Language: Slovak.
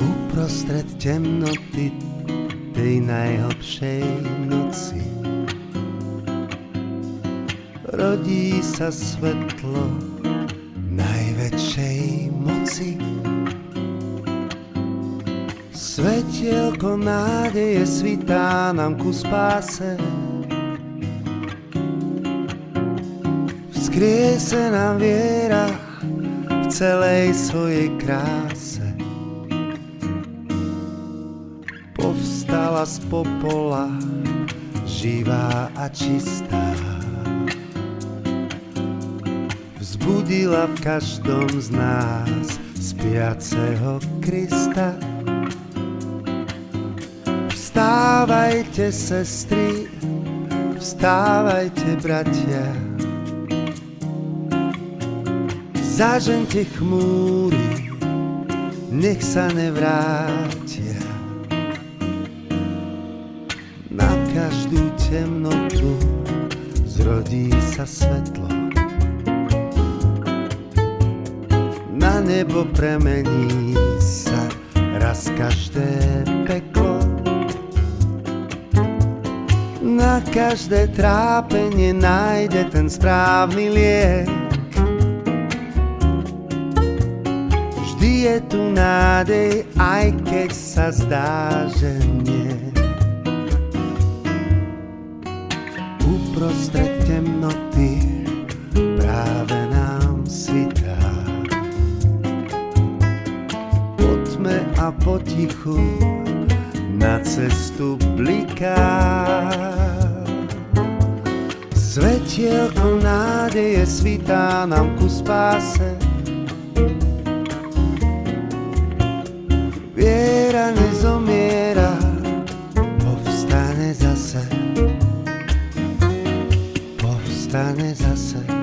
Uprostred temnoty tej noci svetlo Svetielko nádeje svitá nám ku spáse. Nám viera v celej svojej kráse. Povstala z popola, živá a čistá. Vzbudila v každom z nás spiaceho Krista. Vstávajte, sestry, vstávajte, bratia. Zažente chmúry, nech sa nevrátia. Na každú temnotu zrodí sa svetlo. Na nebo premení sa raz každé peklo. Na každé trápenie nájde ten správny liek. Vždy je tu nádej, aj keď sa zdá, že nie. Uprostred temnoty práve nám svitá. Po tme a potichu na cestu bliká. Svetielko nádeje svitá nám ku spáse. Viera nezomiera, povstane zase. Povstane zase.